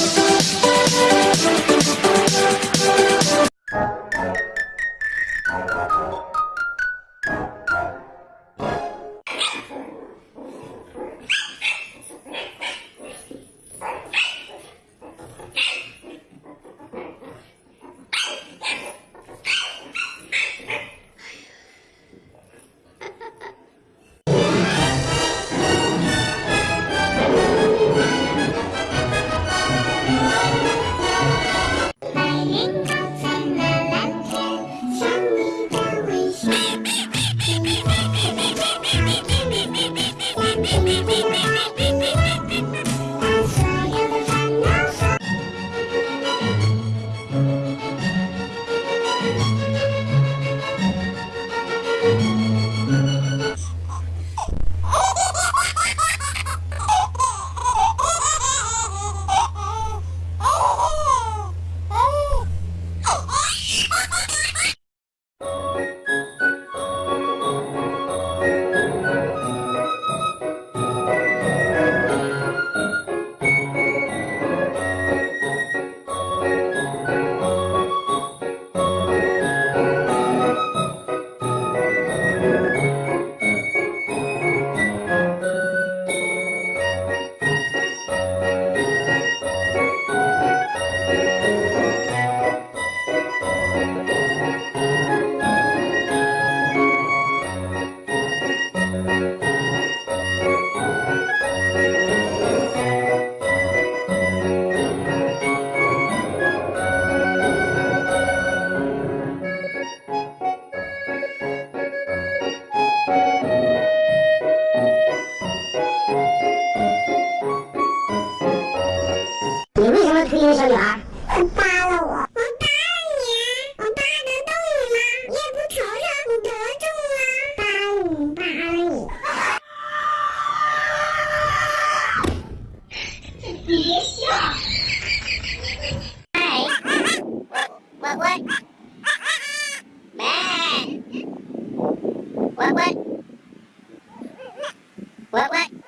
白 What, what?